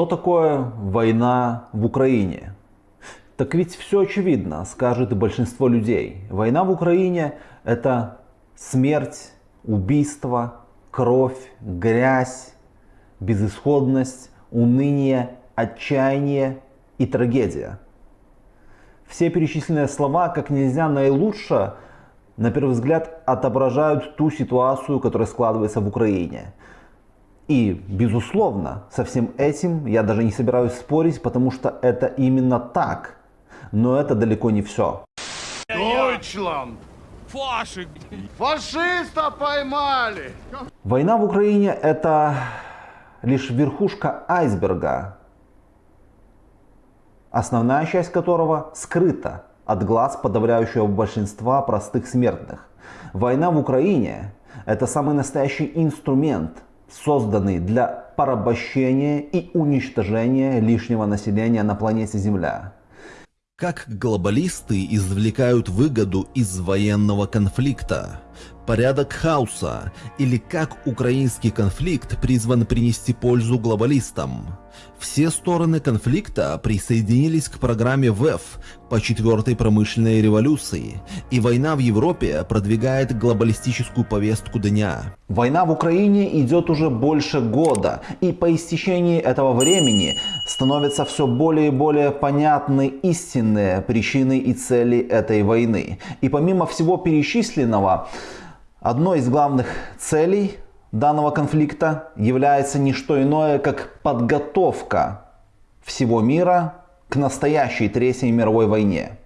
Что такое война в Украине? Так ведь все очевидно, скажет большинство людей. Война в Украине это смерть, убийство, кровь, грязь, безысходность, уныние, отчаяние и трагедия. Все перечисленные слова как нельзя наилучше, на первый взгляд, отображают ту ситуацию, которая складывается в Украине. И, безусловно, со всем этим я даже не собираюсь спорить, потому что это именно так. Но это далеко не все. Deutschland! Фашик! Фашиста поймали! Война в Украине это лишь верхушка айсберга, основная часть которого скрыта от глаз подавляющего большинства простых смертных. Война в Украине это самый настоящий инструмент, созданный для порабощения и уничтожения лишнего населения на планете Земля. Как глобалисты извлекают выгоду из военного конфликта? Порядок хаоса? Или как украинский конфликт призван принести пользу глобалистам? Все стороны конфликта присоединились к программе ВЭФ по четвертой промышленной революции, и война в Европе продвигает глобалистическую повестку дня. Война в Украине идет уже больше года, и по истечении этого времени становятся все более и более понятны истинные причины и цели этой войны. И помимо всего перечисленного, одной из главных целей данного конфликта является не что иное, как подготовка всего мира к настоящей Третьей мировой войне.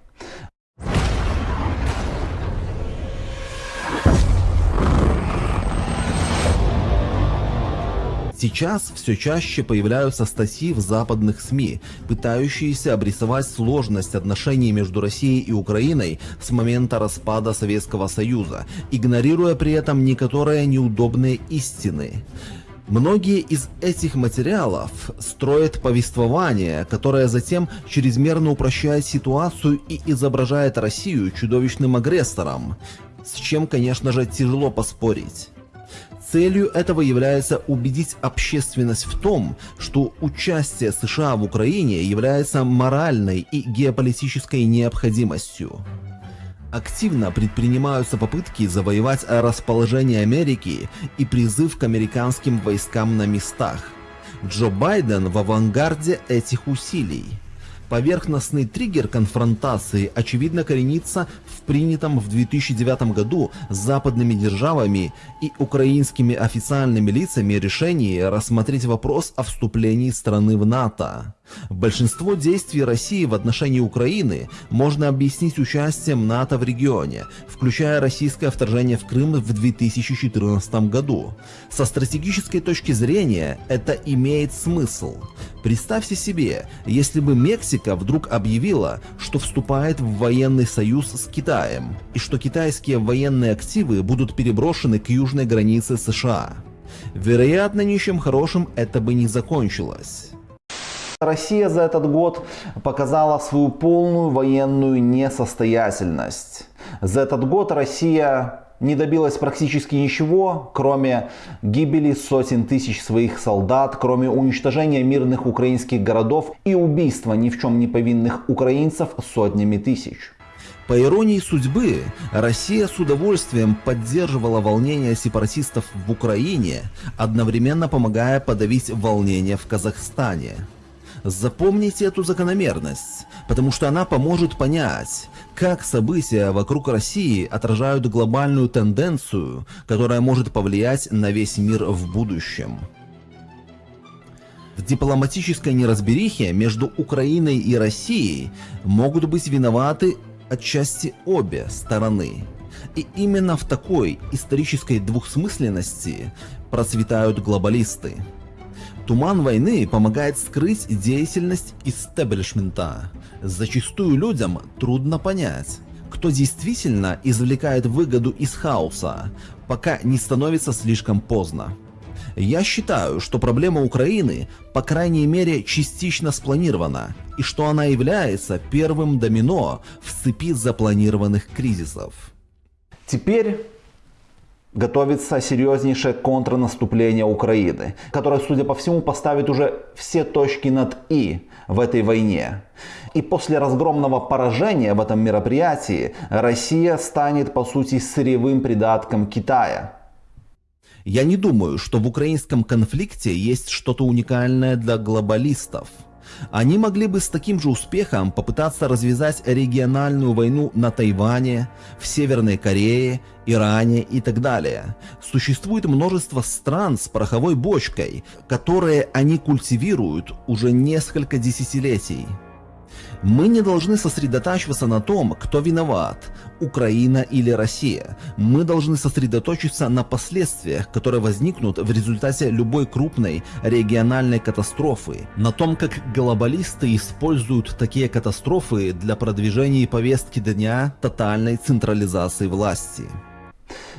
Сейчас все чаще появляются статьи в западных СМИ, пытающиеся обрисовать сложность отношений между Россией и Украиной с момента распада Советского Союза, игнорируя при этом некоторые неудобные истины. Многие из этих материалов строят повествование, которое затем чрезмерно упрощает ситуацию и изображает Россию чудовищным агрессором, с чем, конечно же, тяжело поспорить. Целью этого является убедить общественность в том, что участие США в Украине является моральной и геополитической необходимостью. Активно предпринимаются попытки завоевать расположение Америки и призыв к американским войскам на местах. Джо Байден в авангарде этих усилий. Поверхностный триггер конфронтации очевидно коренится принятом в 2009 году западными державами и украинскими официальными лицами решении рассмотреть вопрос о вступлении страны в НАТО. Большинство действий России в отношении Украины можно объяснить участием НАТО в регионе, включая российское вторжение в Крым в 2014 году. Со стратегической точки зрения это имеет смысл. Представьте себе, если бы Мексика вдруг объявила, что вступает в военный союз с Китаем, и что китайские военные активы будут переброшены к южной границе США. Вероятно, ничем хорошим это бы не закончилось. Россия за этот год показала свою полную военную несостоятельность. За этот год Россия не добилась практически ничего, кроме гибели сотен тысяч своих солдат, кроме уничтожения мирных украинских городов и убийства ни в чем не повинных украинцев сотнями тысяч. По иронии судьбы, Россия с удовольствием поддерживала волнения сепаратистов в Украине, одновременно помогая подавить волнения в Казахстане. Запомните эту закономерность, потому что она поможет понять, как события вокруг России отражают глобальную тенденцию, которая может повлиять на весь мир в будущем. В дипломатической неразберихе между Украиной и Россией могут быть виноваты отчасти обе стороны. И именно в такой исторической двухсмысленности процветают глобалисты. Туман войны помогает скрыть деятельность истеблишмента. Зачастую людям трудно понять, кто действительно извлекает выгоду из хаоса, пока не становится слишком поздно. Я считаю, что проблема Украины, по крайней мере, частично спланирована, и что она является первым домино в цепи запланированных кризисов. Теперь готовится серьезнейшее контрнаступление Украины, которое, судя по всему, поставит уже все точки над «и» в этой войне. И после разгромного поражения в этом мероприятии Россия станет, по сути, сырьевым придатком Китая. Я не думаю, что в украинском конфликте есть что-то уникальное для глобалистов. Они могли бы с таким же успехом попытаться развязать региональную войну на Тайване, в Северной Корее, Иране и так далее. Существует множество стран с пороховой бочкой, которые они культивируют уже несколько десятилетий. Мы не должны сосредотачиваться на том, кто виноват, Украина или Россия. Мы должны сосредоточиться на последствиях, которые возникнут в результате любой крупной региональной катастрофы, на том, как глобалисты используют такие катастрофы для продвижения повестки дня тотальной централизации власти.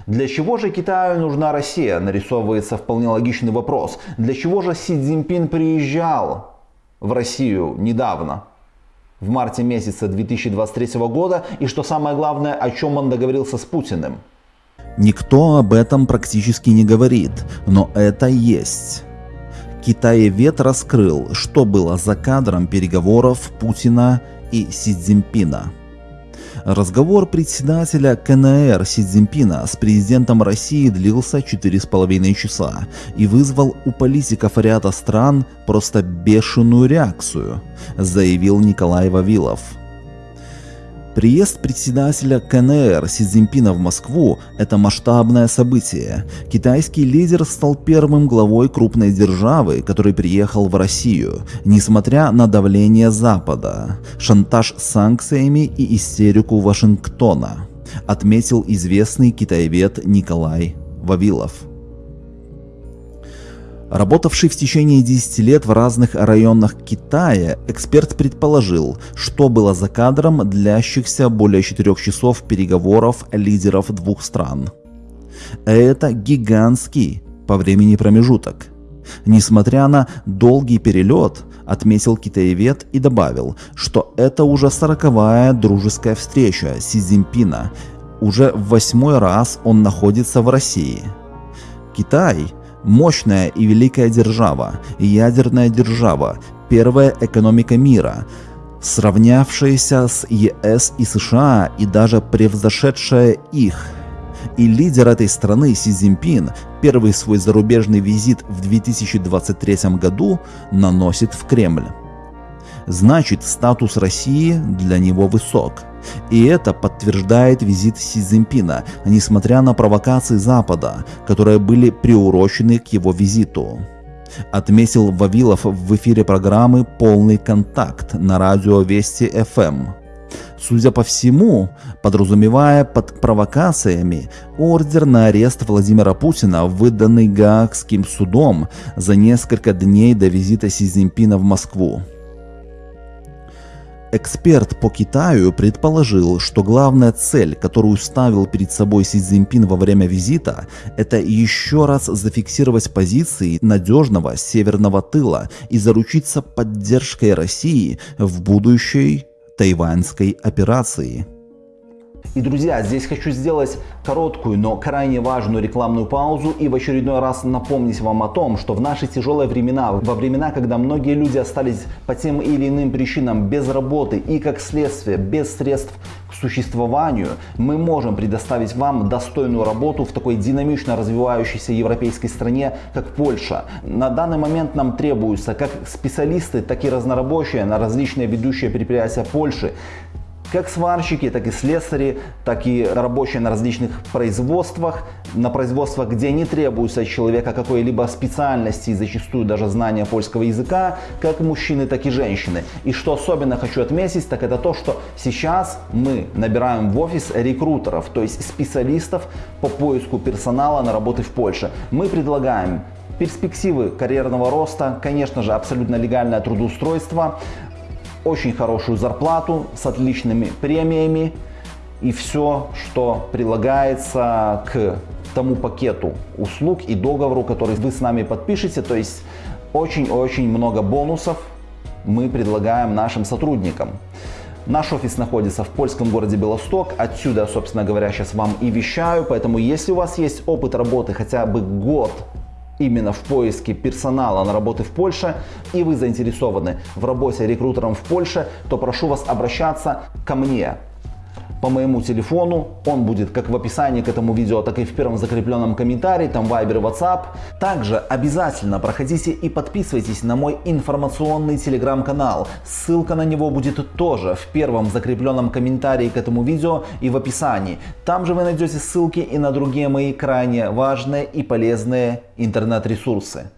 Для чего же Китаю нужна Россия? Нарисовывается вполне логичный вопрос. Для чего же Си Цзиньпин приезжал в Россию недавно? В марте месяце 2023 года и что самое главное, о чем он договорился с Путиным. Никто об этом практически не говорит, но это есть. Китаевед раскрыл, что было за кадром переговоров Путина и Си Цзиньпина. Разговор председателя КНР Си Цзиньпина с президентом России длился 4,5 часа и вызвал у политиков ряда стран просто бешеную реакцию, заявил Николай Вавилов. Приезд председателя КНР Си Цзиньпина в Москву – это масштабное событие. Китайский лидер стал первым главой крупной державы, который приехал в Россию, несмотря на давление Запада, шантаж санкциями и истерику Вашингтона, отметил известный китаевед Николай Вавилов. Работавший в течение 10 лет в разных районах Китая, эксперт предположил, что было за кадром длящихся более 4 часов переговоров лидеров двух стран. Это гигантский по времени промежуток. Несмотря на долгий перелет, отметил китаевед и добавил, что это уже сороковая дружеская встреча Си Цзиньпина. Уже в восьмой раз он находится в России. Китай – Мощная и великая держава, ядерная держава, первая экономика мира, сравнявшаяся с ЕС и США и даже превзошедшая их. И лидер этой страны Си Цзиньпин первый свой зарубежный визит в 2023 году наносит в Кремль. Значит, статус России для него высок – и это подтверждает визит Си Цзиньпина, несмотря на провокации Запада, которые были приурочены к его визиту. Отметил Вавилов в эфире программы «Полный контакт» на радио Вести ФМ. Судя по всему, подразумевая под провокациями ордер на арест Владимира Путина, выданный Гаагским судом за несколько дней до визита Си Цзиньпина в Москву. Эксперт по Китаю предположил, что главная цель, которую ставил перед собой Си Цзиньпин во время визита, это еще раз зафиксировать позиции надежного северного тыла и заручиться поддержкой России в будущей тайваньской операции. И, друзья, здесь хочу сделать короткую, но крайне важную рекламную паузу и в очередной раз напомнить вам о том, что в наши тяжелые времена, во времена, когда многие люди остались по тем или иным причинам без работы и, как следствие, без средств к существованию, мы можем предоставить вам достойную работу в такой динамично развивающейся европейской стране, как Польша. На данный момент нам требуются как специалисты, так и разнорабочие на различные ведущие предприятия Польши, как сварщики, так и слесари, так и рабочие на различных производствах, на производствах, где не требуется от человека какой-либо специальности зачастую даже знания польского языка, как мужчины, так и женщины. И что особенно хочу отметить, так это то, что сейчас мы набираем в офис рекрутеров, то есть специалистов по поиску персонала на работы в Польше. Мы предлагаем перспективы карьерного роста, конечно же, абсолютно легальное трудоустройство, очень хорошую зарплату с отличными премиями и все, что прилагается к тому пакету услуг и договору, который вы с нами подпишете. То есть очень-очень много бонусов мы предлагаем нашим сотрудникам. Наш офис находится в польском городе Белосток. Отсюда, собственно говоря, сейчас вам и вещаю. Поэтому, если у вас есть опыт работы хотя бы год именно в поиске персонала на работы в Польше, и вы заинтересованы в работе рекрутером в Польше, то прошу вас обращаться ко мне по моему телефону. Он будет как в описании к этому видео, так и в первом закрепленном комментарии, там Viber, WhatsApp. Также обязательно проходите и подписывайтесь на мой информационный телеграм-канал. Ссылка на него будет тоже в первом закрепленном комментарии к этому видео и в описании. Там же вы найдете ссылки и на другие мои крайне важные и полезные интернет-ресурсы.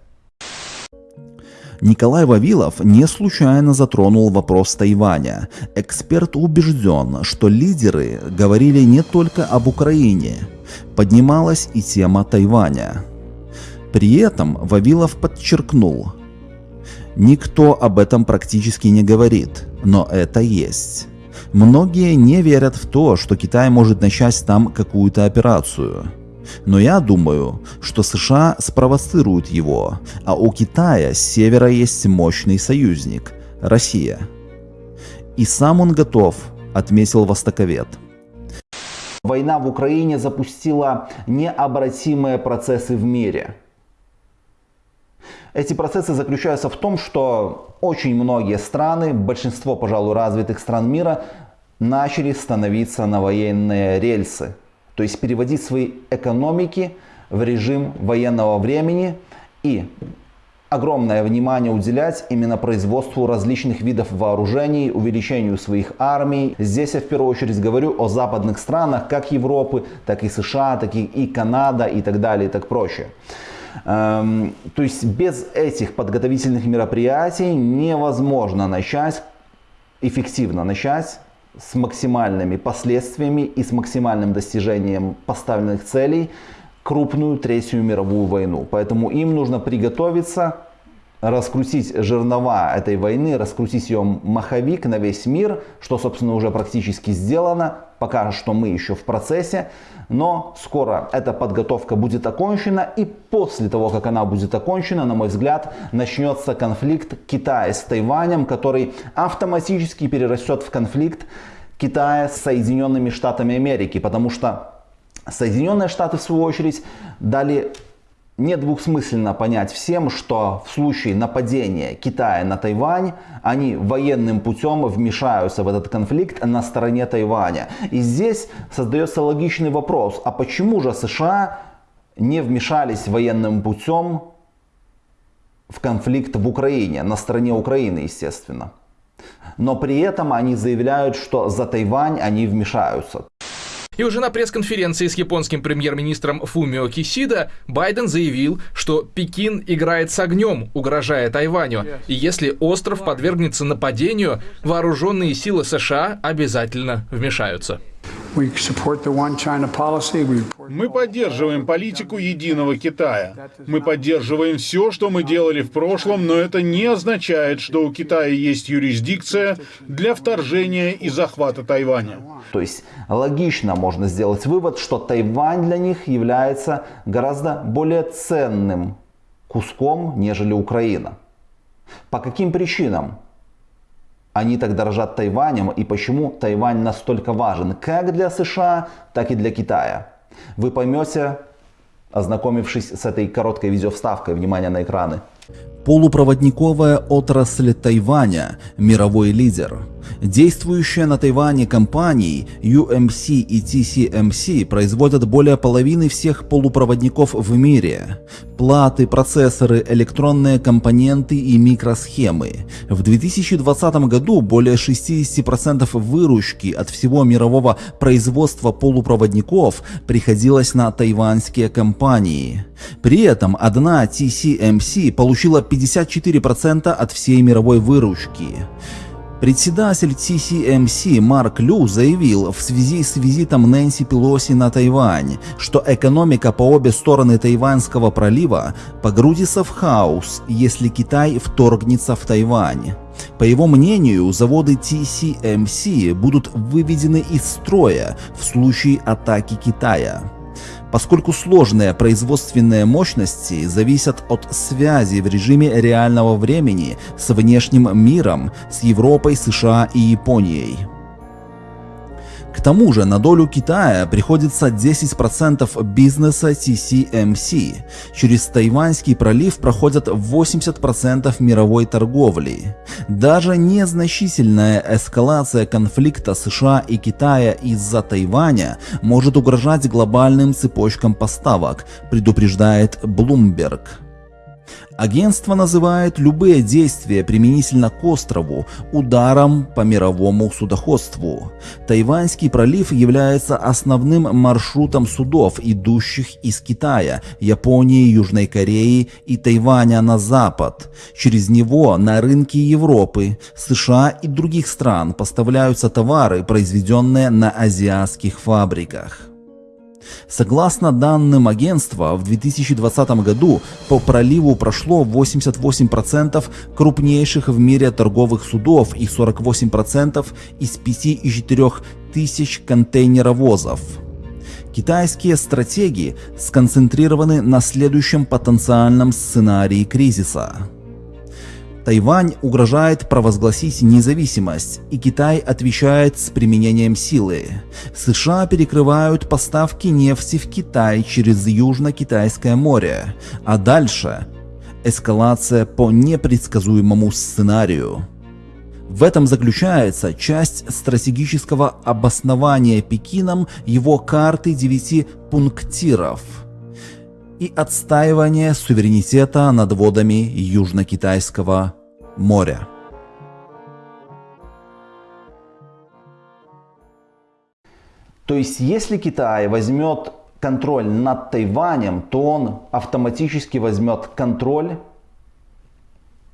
Николай Вавилов не случайно затронул вопрос Тайваня. Эксперт убежден, что лидеры говорили не только об Украине. Поднималась и тема Тайваня. При этом Вавилов подчеркнул, никто об этом практически не говорит, но это есть. Многие не верят в то, что Китай может начать там какую-то операцию. Но я думаю, что США спровоцируют его, а у Китая с севера есть мощный союзник – Россия. И сам он готов, отметил востоковед. Война в Украине запустила необратимые процессы в мире. Эти процессы заключаются в том, что очень многие страны, большинство, пожалуй, развитых стран мира, начали становиться на военные рельсы – то есть переводить свои экономики в режим военного времени и огромное внимание уделять именно производству различных видов вооружений, увеличению своих армий. Здесь я в первую очередь говорю о западных странах, как Европы, так и США, так и Канада и так далее и так прочее. Эм, то есть без этих подготовительных мероприятий невозможно начать, эффективно начать с максимальными последствиями и с максимальным достижением поставленных целей крупную Третью мировую войну. Поэтому им нужно приготовиться, раскрутить жернова этой войны, раскрутить ее маховик на весь мир, что, собственно, уже практически сделано. Пока что мы еще в процессе, но скоро эта подготовка будет окончена, и после того, как она будет окончена, на мой взгляд, начнется конфликт Китая с Тайванем, который автоматически перерастет в конфликт Китая с Соединенными Штатами Америки, потому что Соединенные Штаты, в свою очередь, дали недвусмысленно понять всем, что в случае нападения Китая на Тайвань, они военным путем вмешаются в этот конфликт на стороне Тайваня. И здесь создается логичный вопрос, а почему же США не вмешались военным путем в конфликт в Украине, на стороне Украины, естественно. Но при этом они заявляют, что за Тайвань они вмешаются. И уже на пресс-конференции с японским премьер-министром Фумио Кисида Байден заявил, что Пекин играет с огнем, угрожая Тайваню. И если остров подвергнется нападению, вооруженные силы США обязательно вмешаются. Мы поддерживаем политику единого Китая. Мы поддерживаем все, что мы делали в прошлом, но это не означает, что у Китая есть юрисдикция для вторжения и захвата Тайваня. То есть логично можно сделать вывод, что Тайвань для них является гораздо более ценным куском, нежели Украина. По каким причинам? Они так дорожат Тайванем и почему Тайвань настолько важен как для США, так и для Китая. Вы поймете, ознакомившись с этой короткой видеовставкой. Внимание на экраны. Полупроводниковая отрасль Тайваня – мировой лидер. Действующие на Тайване компании UMC и TCMC производят более половины всех полупроводников в мире. Платы, процессоры, электронные компоненты и микросхемы. В 2020 году более 60% выручки от всего мирового производства полупроводников приходилось на тайваньские компании. При этом одна TCMC получила 54% от всей мировой выручки. Председатель TCMC Марк Лю заявил в связи с визитом Нэнси Пелоси на Тайвань, что экономика по обе стороны Тайваньского пролива погрузится в хаос, если Китай вторгнется в Тайвань. По его мнению, заводы TCMC будут выведены из строя в случае атаки Китая поскольку сложные производственные мощности зависят от связи в режиме реального времени с внешним миром, с Европой, США и Японией. К тому же на долю Китая приходится 10% бизнеса TCMC. Через Тайваньский пролив проходят 80% мировой торговли. Даже незначительная эскалация конфликта США и Китая из-за Тайваня может угрожать глобальным цепочкам поставок, предупреждает Bloomberg. Агентство называет любые действия применительно к острову ударом по мировому судоходству. Тайваньский пролив является основным маршрутом судов, идущих из Китая, Японии, Южной Кореи и Тайваня на запад. Через него на рынки Европы, США и других стран поставляются товары, произведенные на азиатских фабриках. Согласно данным агентства, в 2020 году по проливу прошло 88% крупнейших в мире торговых судов и 48% из 5,4 тысяч контейнеровозов. Китайские стратегии сконцентрированы на следующем потенциальном сценарии кризиса. Тайвань угрожает провозгласить независимость, и Китай отвечает с применением силы. США перекрывают поставки нефти в Китай через Южно-Китайское море, а дальше эскалация по непредсказуемому сценарию. В этом заключается часть стратегического обоснования Пекином его карты девяти пунктиров – и отстаивание суверенитета над водами Южно-Китайского моря. То есть, если Китай возьмет контроль над Тайванем, то он автоматически возьмет контроль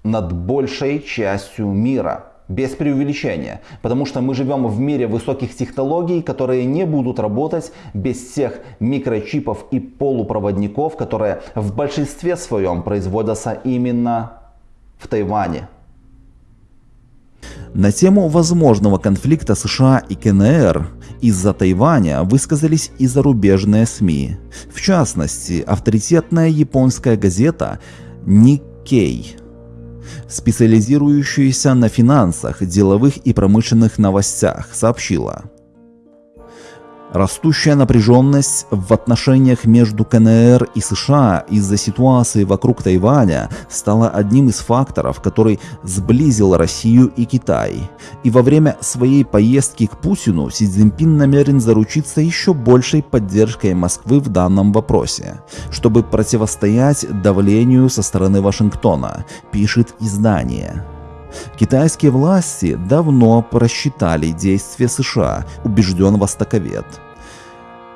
над большей частью мира без преувеличения. Потому что мы живем в мире высоких технологий, которые не будут работать без всех микрочипов и полупроводников, которые в большинстве своем производятся именно в Тайване. На тему возможного конфликта США и КНР из-за Тайваня высказались и зарубежные СМИ. В частности, авторитетная японская газета Nikkei специализирующаяся на финансах, деловых и промышленных новостях, сообщила. Растущая напряженность в отношениях между КНР и США из-за ситуации вокруг Тайваня стала одним из факторов, который сблизил Россию и Китай. И во время своей поездки к Путину Си Цзиньпин намерен заручиться еще большей поддержкой Москвы в данном вопросе, чтобы противостоять давлению со стороны Вашингтона, пишет издание. Китайские власти давно просчитали действия США, убежден востоковед.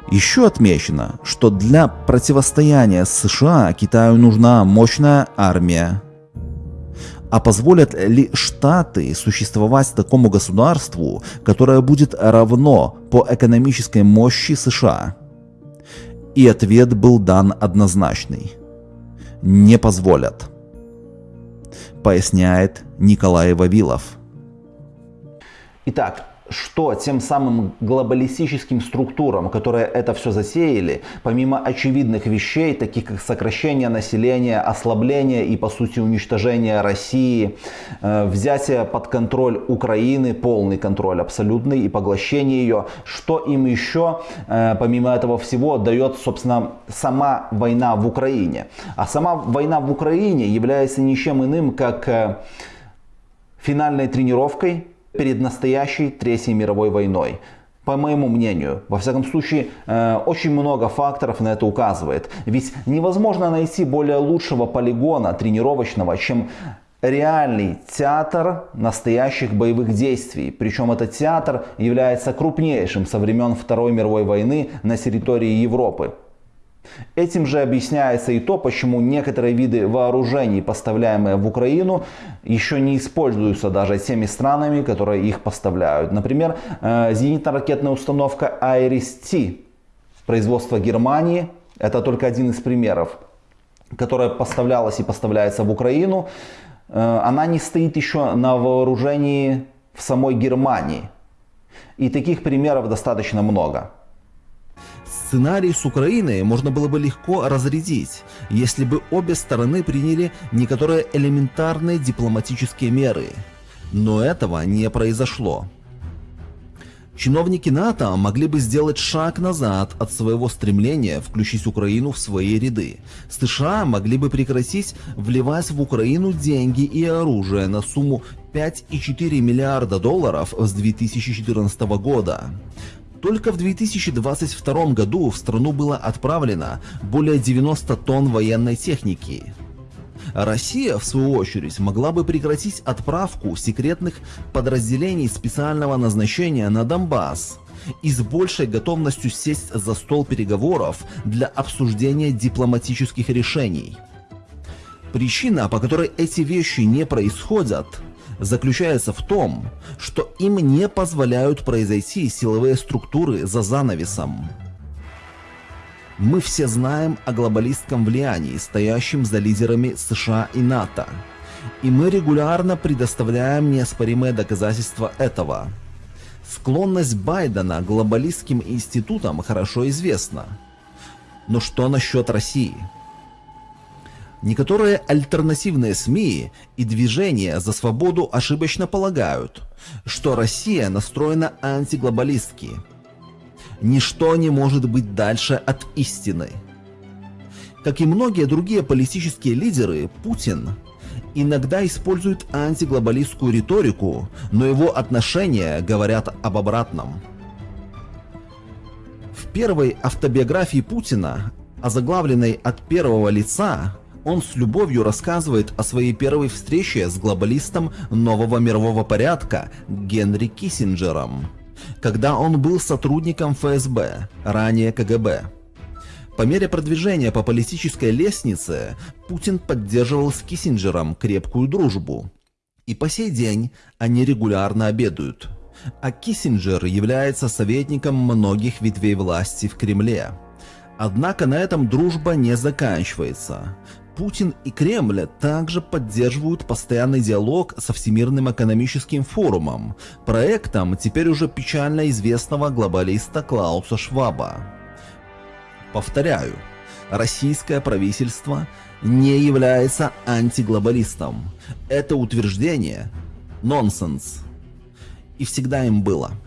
Еще отмечено, что для противостояния США Китаю нужна мощная армия. А позволят ли Штаты существовать такому государству, которое будет равно по экономической мощи США? И ответ был дан однозначный. Не позволят. Поясняет Николай Вавилов. Итак, что тем самым глобалистическим структурам, которые это все засеяли, помимо очевидных вещей, таких как сокращение населения, ослабление и по сути уничтожение России, э, взятие под контроль Украины, полный контроль абсолютный и поглощение ее, что им еще э, помимо этого всего дает, собственно, сама война в Украине. А сама война в Украине является ничем иным, как э, финальной тренировкой перед настоящей Третьей мировой войной. По моему мнению, во всяком случае, э, очень много факторов на это указывает. Ведь невозможно найти более лучшего полигона тренировочного, чем реальный театр настоящих боевых действий. Причем этот театр является крупнейшим со времен Второй мировой войны на территории Европы. Этим же объясняется и то, почему некоторые виды вооружений, поставляемые в Украину, еще не используются даже теми странами, которые их поставляют. Например, э, зенитно-ракетная установка Iris-T производства Германии, это только один из примеров, которая поставлялась и поставляется в Украину, э, она не стоит еще на вооружении в самой Германии. И таких примеров достаточно много. Сценарий с Украиной можно было бы легко разрядить, если бы обе стороны приняли некоторые элементарные дипломатические меры. Но этого не произошло. Чиновники НАТО могли бы сделать шаг назад от своего стремления включить Украину в свои ряды. США могли бы прекратить вливать в Украину деньги и оружие на сумму 5,4 миллиарда долларов с 2014 года. Только в 2022 году в страну было отправлено более 90 тонн военной техники. Россия, в свою очередь, могла бы прекратить отправку секретных подразделений специального назначения на Донбасс и с большей готовностью сесть за стол переговоров для обсуждения дипломатических решений. Причина, по которой эти вещи не происходят, заключается в том, что им не позволяют произойти силовые структуры за занавесом. Мы все знаем о глобалистском влиянии, стоящем за лидерами США и НАТО. И мы регулярно предоставляем неоспоримые доказательства этого. Склонность Байдена к глобалистским институтам хорошо известна. Но что насчет России? Некоторые альтернативные СМИ и движения за свободу ошибочно полагают, что Россия настроена антиглобалистски – ничто не может быть дальше от истины. Как и многие другие политические лидеры, Путин иногда использует антиглобалистскую риторику, но его отношения говорят об обратном. В первой автобиографии Путина, озаглавленной от первого лица, он с любовью рассказывает о своей первой встрече с глобалистом нового мирового порядка Генри Киссинджером когда он был сотрудником ФСБ, ранее КГБ. По мере продвижения по политической лестнице Путин поддерживал с Киссинджером крепкую дружбу. И по сей день они регулярно обедают. А Киссинджер является советником многих ветвей власти в Кремле. Однако на этом дружба не заканчивается. Путин и Кремль также поддерживают постоянный диалог со Всемирным экономическим форумом, проектом теперь уже печально известного глобалиста Клауса Шваба. Повторяю, российское правительство не является антиглобалистом. Это утверждение – нонсенс. И всегда им было –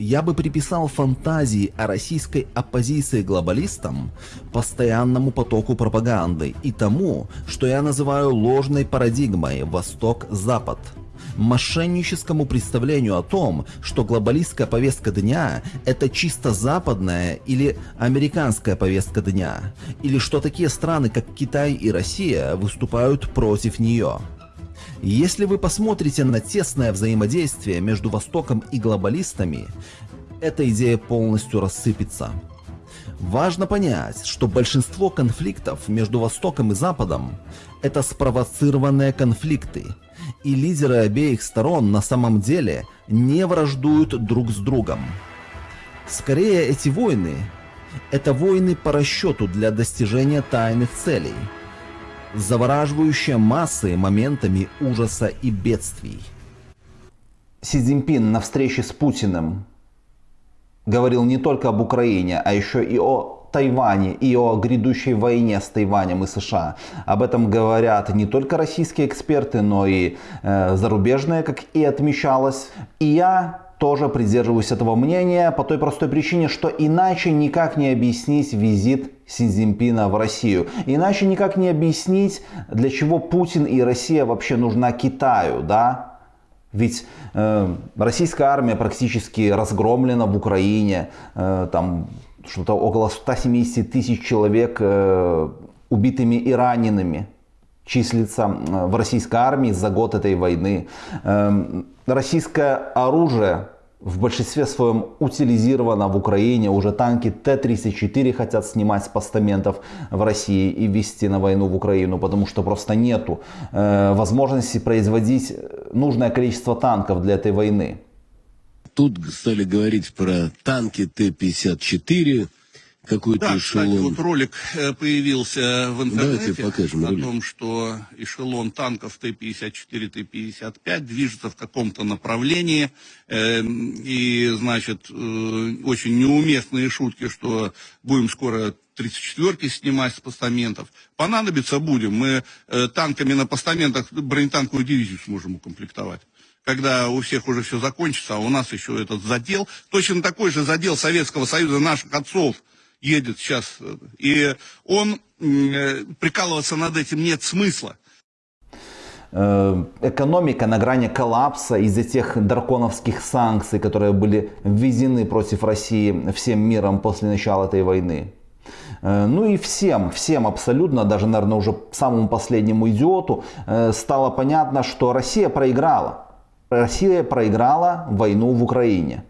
я бы приписал фантазии о российской оппозиции глобалистам, постоянному потоку пропаганды и тому, что я называю ложной парадигмой «Восток-Запад», мошенническому представлению о том, что глобалистская повестка дня – это чисто западная или американская повестка дня, или что такие страны, как Китай и Россия, выступают против нее. Если вы посмотрите на тесное взаимодействие между Востоком и глобалистами, эта идея полностью рассыпется. Важно понять, что большинство конфликтов между Востоком и Западом – это спровоцированные конфликты, и лидеры обеих сторон на самом деле не враждуют друг с другом. Скорее, эти войны – это войны по расчету для достижения тайных целей – завораживающая массы моментами ужаса и бедствий. Си Цзиньпин на встрече с Путиным говорил не только об Украине, а еще и о Тайване и о грядущей войне с Тайванем и США. Об этом говорят не только российские эксперты, но и э, зарубежные, как и отмечалось. И я тоже придерживаюсь этого мнения по той простой причине, что иначе никак не объяснить визит Си Цзиньпина в Россию. Иначе никак не объяснить, для чего Путин и Россия вообще нужна Китаю, да? Ведь э, российская армия практически разгромлена в Украине, э, там что-то около 170 тысяч человек э, убитыми и ранеными числится э, в российской армии за год этой войны. Эм, российское оружие в большинстве своем утилизировано в Украине. Уже танки Т-34 хотят снимать с постаментов в России и вести на войну в Украину, потому что просто нету э, возможности производить нужное количество танков для этой войны. Тут стали говорить про танки Т-54, какой-то да, эшелон. кстати, вот ролик э, появился в интернете Давайте покажем о ролик. том, что эшелон танков Т-54, Т-55 движется в каком-то направлении. Э, и, значит, э, очень неуместные шутки, что будем скоро 34-ки снимать с постаментов. Понадобится будем. Мы э, танками на постаментах бронетанковую дивизию сможем укомплектовать когда у всех уже все закончится, а у нас еще этот задел, точно такой же задел Советского Союза наших отцов едет сейчас, и он, э, прикалываться над этим нет смысла. Э, экономика на грани коллапса из-за тех драконовских санкций, которые были введены против России всем миром после начала этой войны. Э, ну и всем, всем абсолютно, даже, наверное, уже самому последнему идиоту стало понятно, что Россия проиграла. Россия проиграла войну в Украине.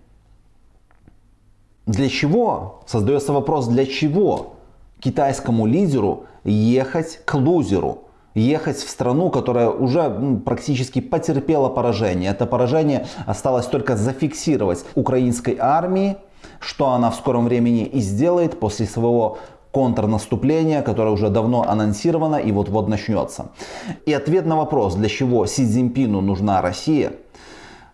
Для чего? Создается вопрос, для чего китайскому лидеру ехать к лузеру? Ехать в страну, которая уже практически потерпела поражение. Это поражение осталось только зафиксировать украинской армии, что она в скором времени и сделает после своего контрнаступления, которое уже давно анонсировано и вот-вот начнется. И ответ на вопрос, для чего Си Цзиньпину нужна Россия –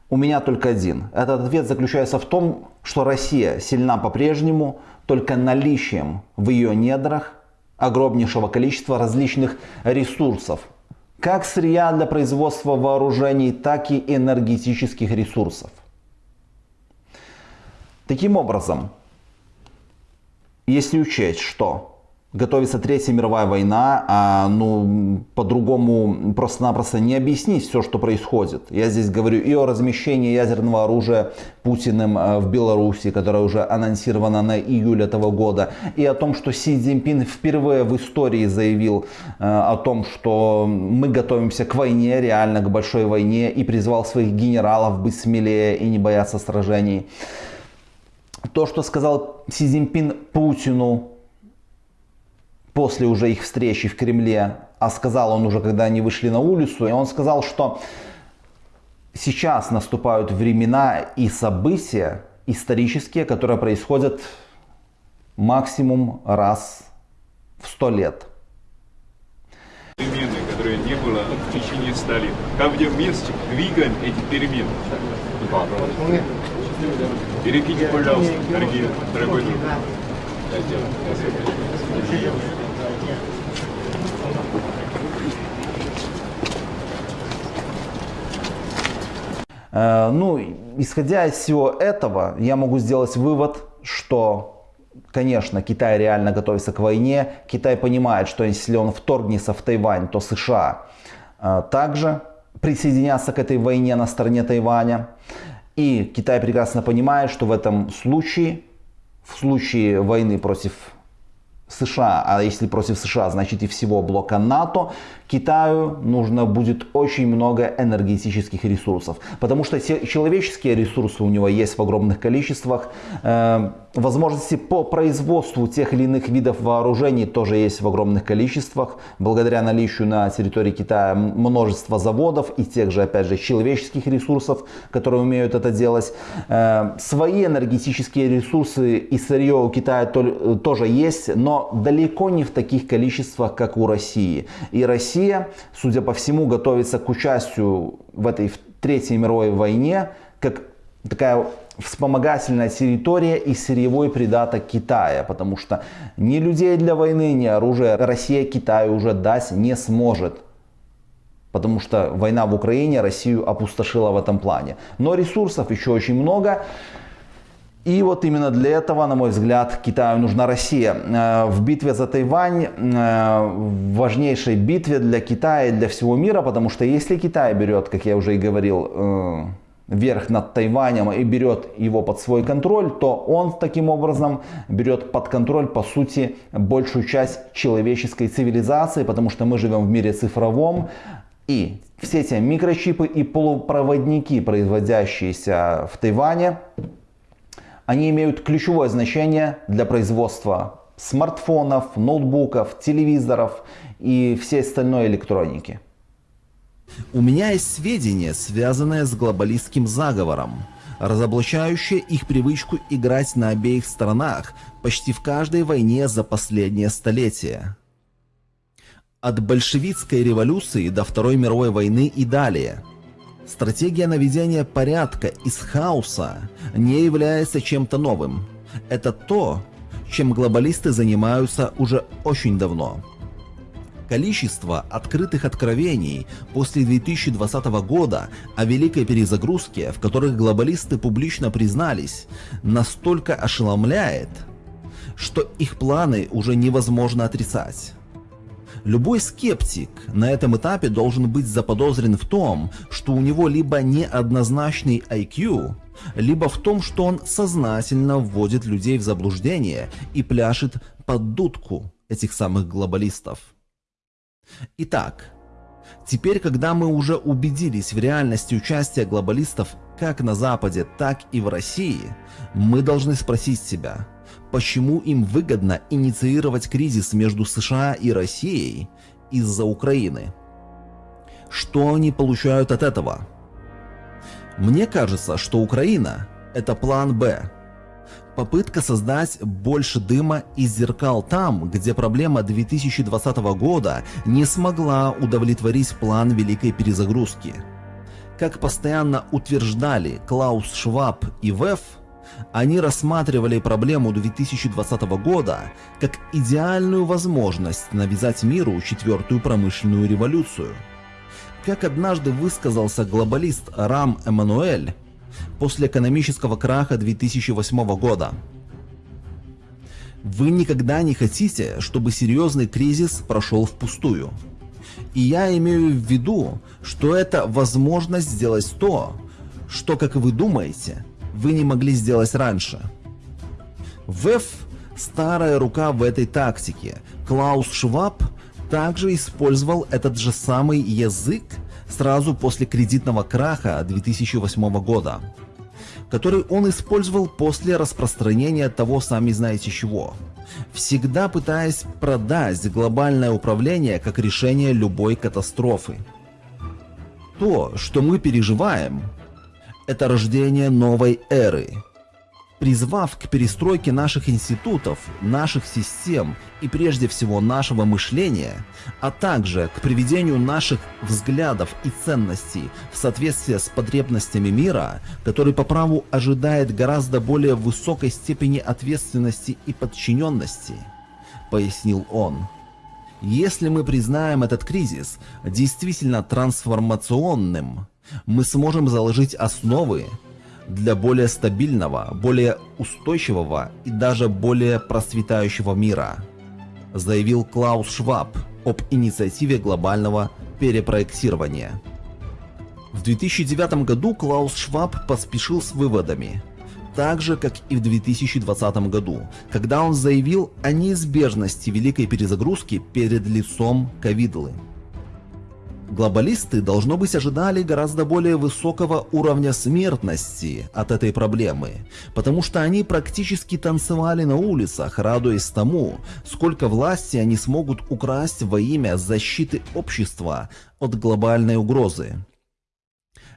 у меня только один. Этот ответ заключается в том, что Россия сильна по-прежнему только наличием в ее недрах огромнейшего количества различных ресурсов. Как сырья для производства вооружений, так и энергетических ресурсов. Таким образом, если учесть, что готовится Третья мировая война, а ну по-другому просто-напросто не объяснить все, что происходит. Я здесь говорю и о размещении ядерного оружия Путиным э, в Беларуси, которое уже анонсировано на июль этого года, и о том, что Си Цзиньпин впервые в истории заявил э, о том, что мы готовимся к войне, реально к большой войне, и призвал своих генералов быть смелее и не бояться сражений. То, что сказал Си Цзиньпин Путину после уже их встречи в Кремле, а сказал он уже, когда они вышли на улицу, и он сказал, что сейчас наступают времена и события исторические, которые происходят максимум раз в сто лет. Перемены, которые не было в течение ста лет. Как вместе двигаем эти перемены. Перекиньте, пожалуйста, дорогие, дорогой друг. Э, ну, исходя из всего этого, я могу сделать вывод, что, конечно, Китай реально готовится к войне. Китай понимает, что если он вторгнется в Тайвань, то США э, также присоединятся к этой войне на стороне Тайваня. И Китай прекрасно понимает, что в этом случае, в случае войны против США, а если против США, значит и всего блока НАТО, Китаю нужно будет очень много энергетических ресурсов. Потому что человеческие ресурсы у него есть в огромных количествах. Э, возможности по производству тех или иных видов вооружений тоже есть в огромных количествах. Благодаря наличию на территории Китая множества заводов и тех же, опять же, человеческих ресурсов, которые умеют это делать. Э, свои энергетические ресурсы и сырье у Китая тоже есть, но далеко не в таких количествах, как у России. И Россия, судя по всему, готовится к участию в этой Третьей мировой войне, как такая вспомогательная территория и сырьевой придаток Китая, потому что ни людей для войны, ни оружия Россия Китаю уже дать не сможет. Потому что война в Украине Россию опустошила в этом плане. Но ресурсов еще очень много. И вот именно для этого, на мой взгляд, Китаю нужна Россия. Э, в битве за Тайвань, э, важнейшей битве для Китая и для всего мира, потому что если Китай берет, как я уже и говорил, э, верх над Тайванем и берет его под свой контроль, то он таким образом берет под контроль, по сути, большую часть человеческой цивилизации, потому что мы живем в мире цифровом, и все эти микрочипы и полупроводники, производящиеся в Тайване, они имеют ключевое значение для производства смартфонов, ноутбуков, телевизоров и всей остальной электроники. У меня есть сведения, связанные с глобалистским заговором, разоблачающие их привычку играть на обеих сторонах почти в каждой войне за последнее столетие. От большевистской революции до Второй мировой войны и далее – Стратегия наведения порядка из хаоса не является чем-то новым. Это то, чем глобалисты занимаются уже очень давно. Количество открытых откровений после 2020 года о великой перезагрузке, в которых глобалисты публично признались, настолько ошеломляет, что их планы уже невозможно отрицать. Любой скептик на этом этапе должен быть заподозрен в том, что у него либо неоднозначный IQ, либо в том, что он сознательно вводит людей в заблуждение и пляшет под дудку этих самых глобалистов. Итак, теперь, когда мы уже убедились в реальности участия глобалистов как на Западе, так и в России, мы должны спросить себя, почему им выгодно инициировать кризис между США и Россией из-за Украины. Что они получают от этого? Мне кажется, что Украина – это план «Б», Попытка создать больше дыма и зеркал там, где проблема 2020 года не смогла удовлетворить план великой перезагрузки. Как постоянно утверждали Клаус Шваб и ВЭФ, они рассматривали проблему 2020 года как идеальную возможность навязать миру четвертую промышленную революцию. Как однажды высказался глобалист Рам Эммануэль, после экономического краха 2008 года. Вы никогда не хотите, чтобы серьезный кризис прошел впустую. И я имею в виду, что это возможность сделать то, что, как вы думаете, вы не могли сделать раньше. ВЭФ – старая рука в этой тактике. Клаус Шваб также использовал этот же самый язык сразу после кредитного краха 2008 года, который он использовал после распространения того сами знаете чего, всегда пытаясь продать глобальное управление как решение любой катастрофы. То, что мы переживаем, это рождение новой эры – призвав к перестройке наших институтов, наших систем и прежде всего нашего мышления, а также к приведению наших взглядов и ценностей в соответствие с потребностями мира, который по праву ожидает гораздо более высокой степени ответственности и подчиненности, пояснил он. Если мы признаем этот кризис действительно трансформационным, мы сможем заложить основы, для более стабильного, более устойчивого и даже более процветающего мира, заявил Клаус Шваб об инициативе глобального перепроектирования. В 2009 году Клаус Шваб поспешил с выводами, так же, как и в 2020 году, когда он заявил о неизбежности великой перезагрузки перед лицом ковидлы. Глобалисты, должно быть, ожидали гораздо более высокого уровня смертности от этой проблемы, потому что они практически танцевали на улицах, радуясь тому, сколько власти они смогут украсть во имя защиты общества от глобальной угрозы.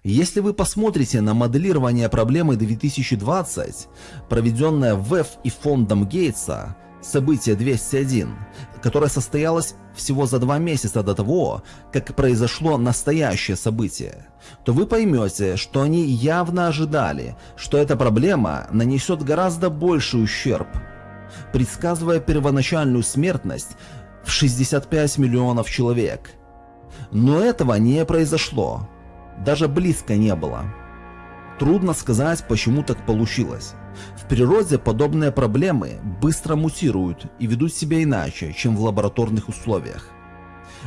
Если вы посмотрите на моделирование проблемы 2020, проведенное ВЭФ и фондом Гейтса, событие 201, которое состоялось всего за два месяца до того, как произошло настоящее событие, то вы поймете, что они явно ожидали, что эта проблема нанесет гораздо больший ущерб, предсказывая первоначальную смертность в 65 миллионов человек. Но этого не произошло, даже близко не было. Трудно сказать, почему так получилось. В природе подобные проблемы быстро мутируют и ведут себя иначе, чем в лабораторных условиях.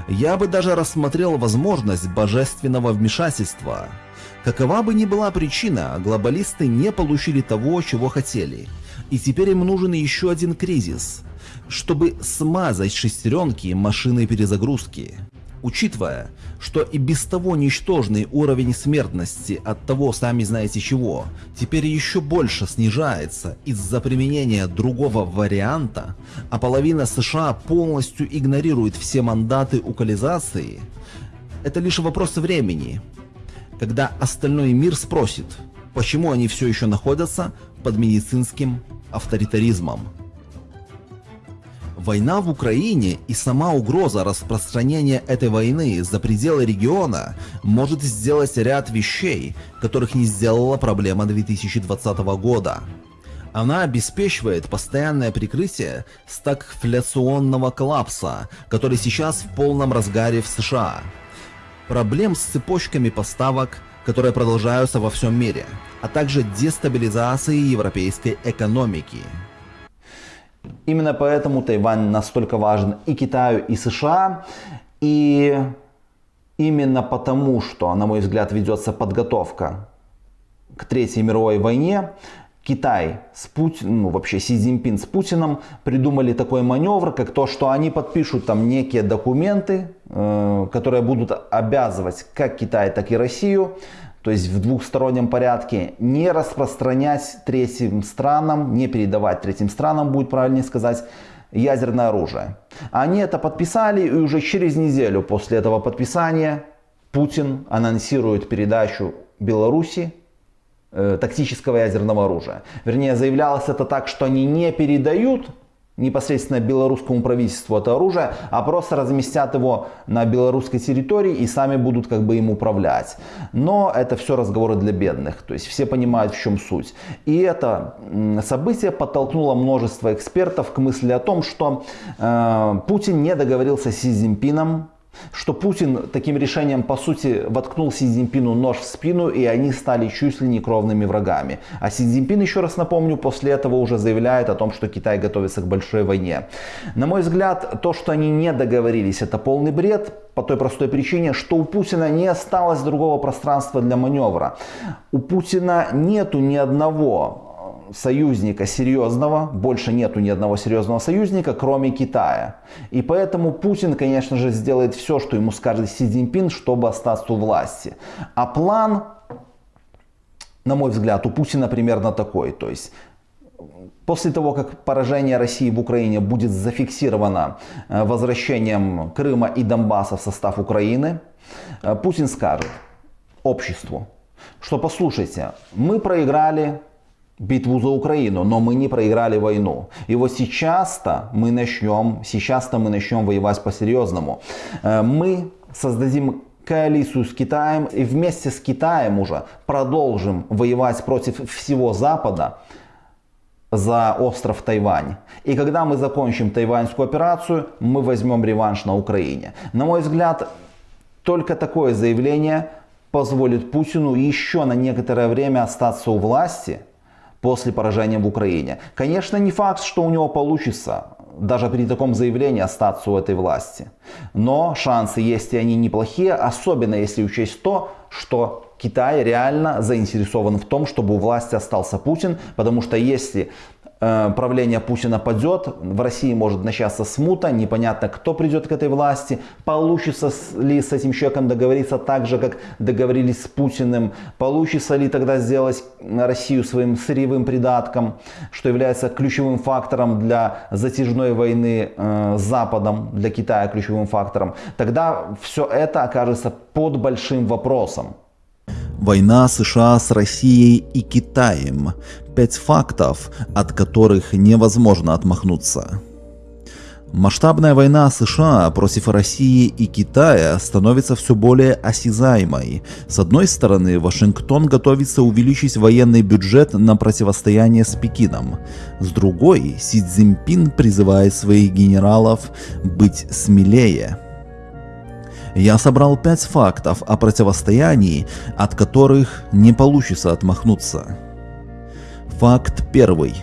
Я бы даже рассмотрел возможность божественного вмешательства. Какова бы ни была причина, глобалисты не получили того, чего хотели. И теперь им нужен еще один кризис, чтобы смазать шестеренки машины перезагрузки. Учитывая, что и без того ничтожный уровень смертности от того сами знаете чего, теперь еще больше снижается из-за применения другого варианта, а половина США полностью игнорирует все мандаты укализации, это лишь вопрос времени, когда остальной мир спросит, почему они все еще находятся под медицинским авторитаризмом. Война в Украине и сама угроза распространения этой войны за пределы региона может сделать ряд вещей, которых не сделала проблема 2020 года. Она обеспечивает постоянное прикрытие стагфляционного коллапса, который сейчас в полном разгаре в США. Проблем с цепочками поставок, которые продолжаются во всем мире, а также дестабилизации европейской экономики. Именно поэтому Тайвань настолько важен и Китаю, и США. И именно потому, что, на мой взгляд, ведется подготовка к Третьей мировой войне, Китай с Путиным, ну вообще Си Цзиньпин с Путиным придумали такой маневр, как то, что они подпишут там некие документы, э, которые будут обязывать как Китай, так и Россию, то есть в двухстороннем порядке, не распространять третьим странам, не передавать третьим странам, будет правильнее сказать, ядерное оружие. Они это подписали, и уже через неделю после этого подписания Путин анонсирует передачу Беларуси э, тактического ядерного оружия. Вернее, заявлялось это так, что они не передают непосредственно белорусскому правительству это оружие, а просто разместят его на белорусской территории и сами будут как бы им управлять. Но это все разговоры для бедных, то есть все понимают в чем суть. И это событие подтолкнуло множество экспертов к мысли о том, что э, Путин не договорился с Си Цзиньпином что Путин таким решением, по сути, воткнул Си Цзиньпину нож в спину, и они стали чуть ли не кровными врагами. А Си Цзиньпин, еще раз напомню, после этого уже заявляет о том, что Китай готовится к большой войне. На мой взгляд, то, что они не договорились, это полный бред, по той простой причине, что у Путина не осталось другого пространства для маневра. У Путина нету ни одного союзника серьезного, больше нету ни одного серьезного союзника, кроме Китая. И поэтому Путин, конечно же, сделает все, что ему скажет Си Цзиньпин, чтобы остаться у власти. А план, на мой взгляд, у Путина примерно такой. То есть После того, как поражение России в Украине будет зафиксировано э, возвращением Крыма и Донбасса в состав Украины, э, Путин скажет обществу, что послушайте, мы проиграли битву за Украину, но мы не проиграли войну. И вот сейчас-то мы начнем, сейчас-то мы начнем воевать по-серьезному. Э, мы создадим коалицию с Китаем и вместе с Китаем уже продолжим воевать против всего Запада за остров Тайвань. И когда мы закончим тайваньскую операцию, мы возьмем реванш на Украине. На мой взгляд, только такое заявление позволит Путину еще на некоторое время остаться у власти – после поражения в Украине. Конечно, не факт, что у него получится даже при таком заявлении остаться у этой власти. Но шансы есть и они неплохие, особенно если учесть то, что Китай реально заинтересован в том, чтобы у власти остался Путин, потому что если правление Путина падет, в России может начаться смута, непонятно, кто придет к этой власти, получится ли с этим человеком договориться так же, как договорились с Путиным, получится ли тогда сделать Россию своим сырьевым придатком, что является ключевым фактором для затяжной войны э, с Западом, для Китая ключевым фактором, тогда все это окажется под большим вопросом. Война США с Россией и Китаем. Пять фактов, от которых невозможно отмахнуться. Масштабная война США против России и Китая становится все более осязаемой. С одной стороны, Вашингтон готовится увеличить военный бюджет на противостояние с Пекином. С другой, Си Цзиньпин призывает своих генералов быть смелее я собрал пять фактов о противостоянии, от которых не получится отмахнуться. Факт первый.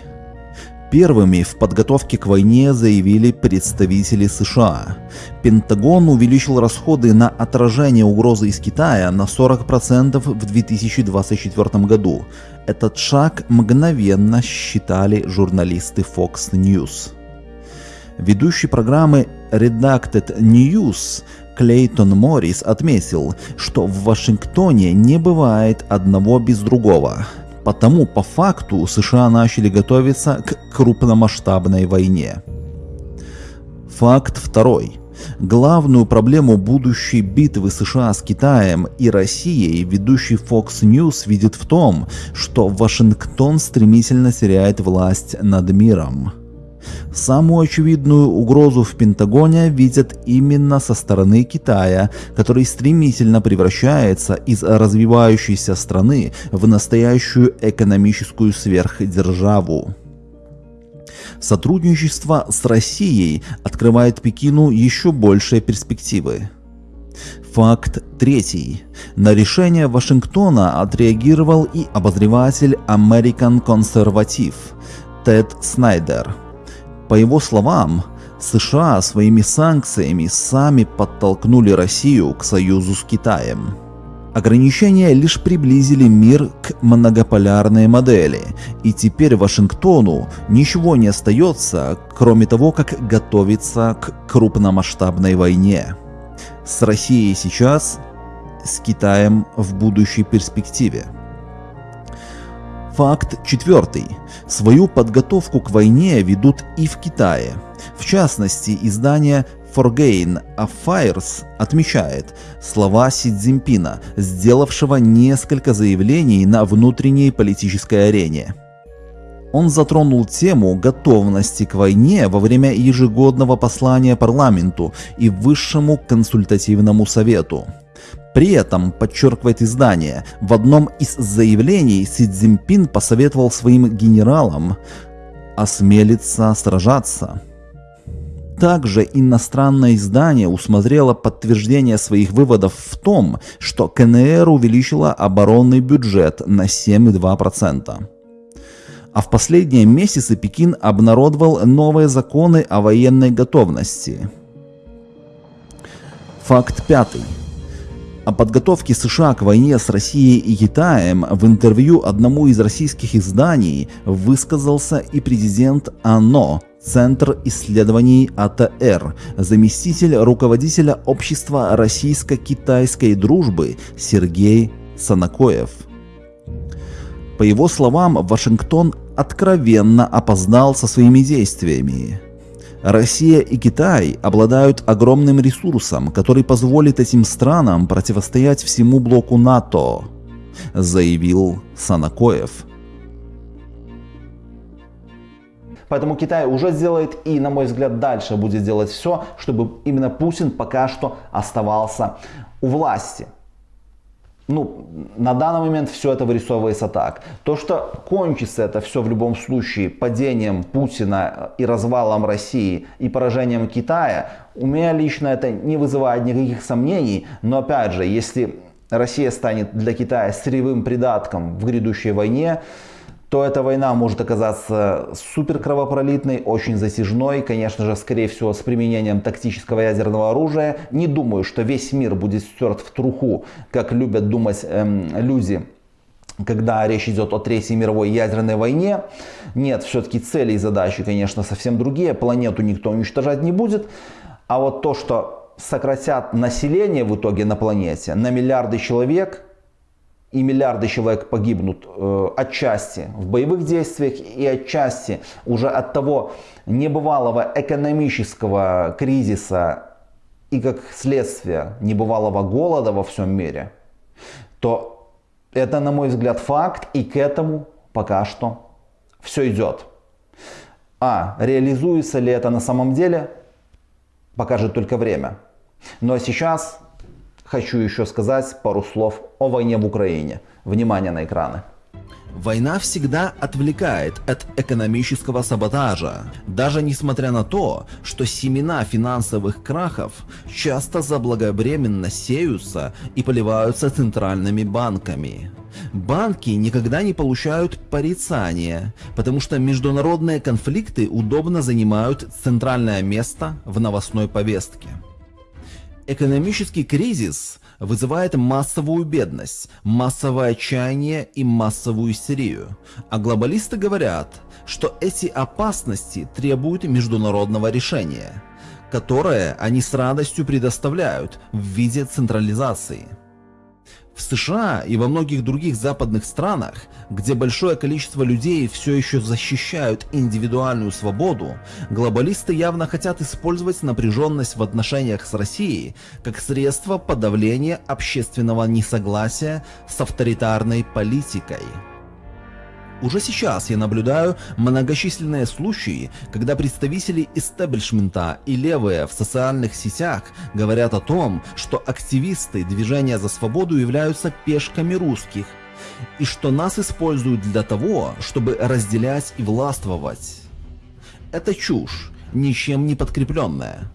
Первыми в подготовке к войне заявили представители США. Пентагон увеличил расходы на отражение угрозы из Китая на 40% в 2024 году. Этот шаг мгновенно считали журналисты Fox News. Ведущий программы Redacted News Клейтон Моррис отметил, что в Вашингтоне не бывает одного без другого. Потому по факту США начали готовиться к крупномасштабной войне. Факт второй. Главную проблему будущей битвы США с Китаем и Россией ведущий Fox News видит в том, что Вашингтон стремительно теряет власть над миром. Самую очевидную угрозу в Пентагоне видят именно со стороны Китая, который стремительно превращается из развивающейся страны в настоящую экономическую сверхдержаву. Сотрудничество с Россией открывает Пекину еще большие перспективы. Факт третий. На решение Вашингтона отреагировал и обозреватель American Conservative Тед Снайдер. По его словам, США своими санкциями сами подтолкнули Россию к союзу с Китаем. Ограничения лишь приблизили мир к многополярной модели, и теперь Вашингтону ничего не остается, кроме того, как готовиться к крупномасштабной войне. С Россией сейчас, с Китаем в будущей перспективе. Факт четвертый. Свою подготовку к войне ведут и в Китае. В частности, издание Foreign Affairs отмечает слова Си Цзиньпина, сделавшего несколько заявлений на внутренней политической арене. Он затронул тему готовности к войне во время ежегодного послания парламенту и Высшему консультативному совету. При этом, подчеркивает издание, в одном из заявлений Си Цзиньпин посоветовал своим генералам осмелиться сражаться. Также иностранное издание усмотрело подтверждение своих выводов в том, что КНР увеличила оборонный бюджет на 7,2%. А в последние месяцы Пекин обнародовал новые законы о военной готовности. Факт пятый. О подготовке США к войне с Россией и Китаем в интервью одному из российских изданий высказался и президент АНО Центр исследований АТР, заместитель руководителя Общества российско-китайской дружбы Сергей Санакоев. По его словам, Вашингтон откровенно опоздал со своими действиями. Россия и Китай обладают огромным ресурсом, который позволит этим странам противостоять всему блоку НАТО, заявил Санакоев. Поэтому Китай уже сделает и, на мой взгляд, дальше будет делать все, чтобы именно Путин пока что оставался у власти. Ну, на данный момент все это вырисовывается так. То, что кончится это все в любом случае падением Путина и развалом России и поражением Китая, у меня лично это не вызывает никаких сомнений. Но опять же, если Россия станет для Китая сырьевым придатком в грядущей войне, то эта война может оказаться супер кровопролитной, очень затяжной, конечно же, скорее всего, с применением тактического ядерного оружия. Не думаю, что весь мир будет стерт в труху, как любят думать эм, люди когда речь идет о Третьей мировой ядерной войне. Нет, все-таки цели и задачи, конечно, совсем другие. Планету никто уничтожать не будет. А вот то, что сократят население в итоге на планете на миллиарды человек – и миллиарды человек погибнут э, отчасти в боевых действиях и отчасти уже от того небывалого экономического кризиса и как следствие небывалого голода во всем мире, то это, на мой взгляд, факт, и к этому пока что все идет. А реализуется ли это на самом деле, покажет только время. Но сейчас хочу еще сказать пару слов о войне в Украине. Внимание на экраны. Война всегда отвлекает от экономического саботажа, даже несмотря на то, что семена финансовых крахов часто заблаговременно сеются и поливаются центральными банками. Банки никогда не получают порицания, потому что международные конфликты удобно занимают центральное место в новостной повестке. Экономический кризис вызывает массовую бедность, массовое отчаяние и массовую истерию. А глобалисты говорят, что эти опасности требуют международного решения, которое они с радостью предоставляют в виде централизации. В США и во многих других западных странах, где большое количество людей все еще защищают индивидуальную свободу, глобалисты явно хотят использовать напряженность в отношениях с Россией как средство подавления общественного несогласия с авторитарной политикой. Уже сейчас я наблюдаю многочисленные случаи, когда представители истеблишмента и левые в социальных сетях говорят о том, что активисты движения за свободу являются пешками русских, и что нас используют для того, чтобы разделять и властвовать. Это чушь, ничем не подкрепленная.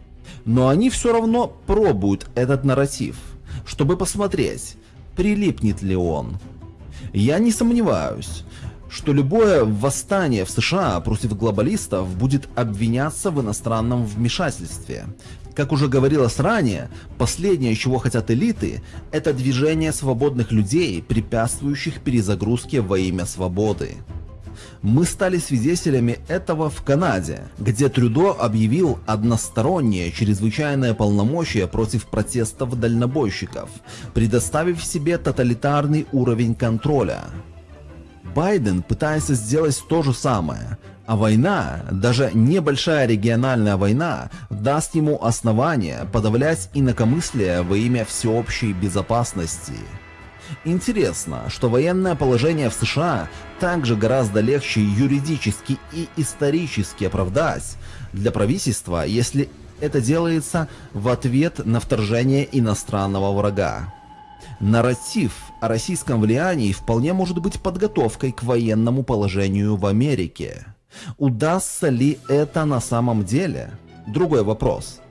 Но они все равно пробуют этот нарратив, чтобы посмотреть, прилипнет ли он. Я не сомневаюсь, что любое восстание в США против глобалистов будет обвиняться в иностранном вмешательстве. Как уже говорилось ранее, последнее, чего хотят элиты, это движение свободных людей, препятствующих перезагрузке во имя свободы. Мы стали свидетелями этого в Канаде, где Трюдо объявил одностороннее чрезвычайное полномочие против протестов дальнобойщиков, предоставив себе тоталитарный уровень контроля. Байден пытается сделать то же самое, а война, даже небольшая региональная война, даст ему основание подавлять инакомыслие во имя всеобщей безопасности. Интересно, что военное положение в США также гораздо легче юридически и исторически оправдать для правительства, если это делается в ответ на вторжение иностранного врага. Нарратив о российском влиянии вполне может быть подготовкой к военному положению в Америке. Удастся ли это на самом деле? Другой вопрос.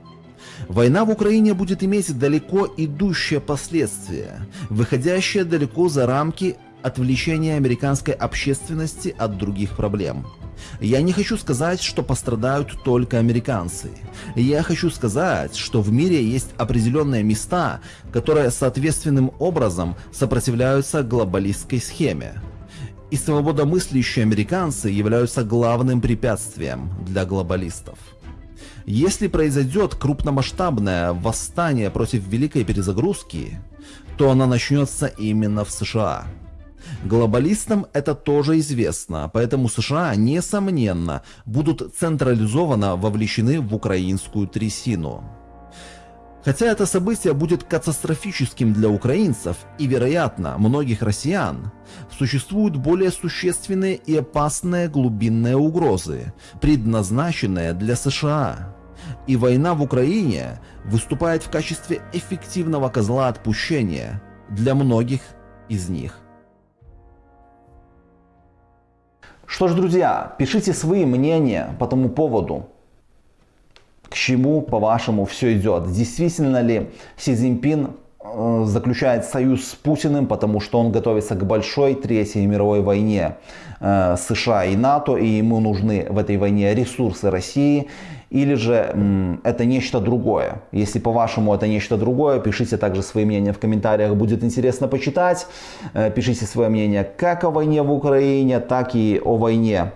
Война в Украине будет иметь далеко идущие последствия, выходящие далеко за рамки отвлечения американской общественности от других проблем. Я не хочу сказать, что пострадают только американцы. Я хочу сказать, что в мире есть определенные места, которые соответственным образом сопротивляются глобалистской схеме. И свободомыслящие американцы являются главным препятствием для глобалистов. Если произойдет крупномасштабное восстание против великой перезагрузки, то она начнется именно в США. Глобалистам это тоже известно, поэтому США, несомненно, будут централизованно вовлечены в украинскую трясину. Хотя это событие будет катастрофическим для украинцев и, вероятно, многих россиян, существуют более существенные и опасные глубинные угрозы, предназначенные для США. И война в Украине выступает в качестве эффективного козла отпущения для многих из них. Что ж, друзья, пишите свои мнения по тому поводу. К чему, по-вашему, все идет? Действительно ли Си Цзиньпин э, заключает союз с Путиным, потому что он готовится к большой третьей мировой войне э, США и НАТО, и ему нужны в этой войне ресурсы России, или же это нечто другое. Если по-вашему это нечто другое, пишите также свои мнения в комментариях, будет интересно почитать. Э, пишите свое мнение как о войне в Украине, так и о войне,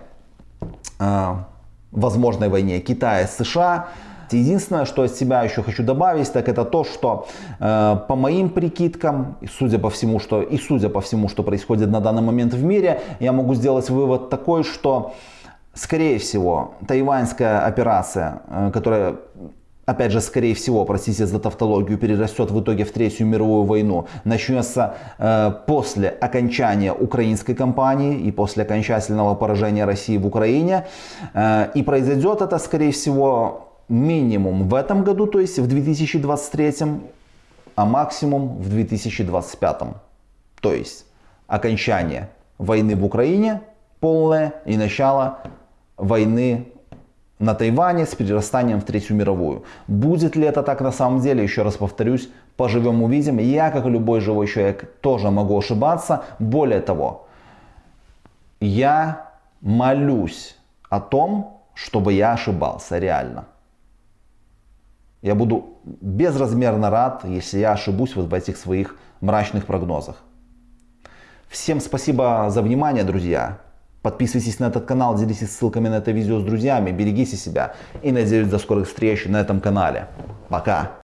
э, возможной войне Китая с США. Единственное, что от себя еще хочу добавить, так это то, что э, по моим прикидкам, судя по всему, что и судя по всему, что происходит на данный момент в мире, я могу сделать вывод такой, что Скорее всего, тайваньская операция, э, которая опять же, скорее всего, простите за тавтологию, перерастет в итоге в Третью мировую войну, начнется э, после окончания украинской кампании и после окончательного поражения России в Украине. Э, и произойдет это, скорее всего, минимум в этом году, то есть в 2023, а максимум в 2025. То есть окончание войны в Украине полное и начало войны на Тайване с перерастанием в Третью мировую. Будет ли это так на самом деле, еще раз повторюсь, поживем увидим. Я, как и любой живой человек, тоже могу ошибаться. Более того, я молюсь о том, чтобы я ошибался реально. Я буду безразмерно рад, если я ошибусь вот в этих своих мрачных прогнозах. Всем спасибо за внимание, друзья. Подписывайтесь на этот канал, делитесь ссылками на это видео с друзьями, берегите себя и надеюсь до скорых встреч на этом канале. Пока!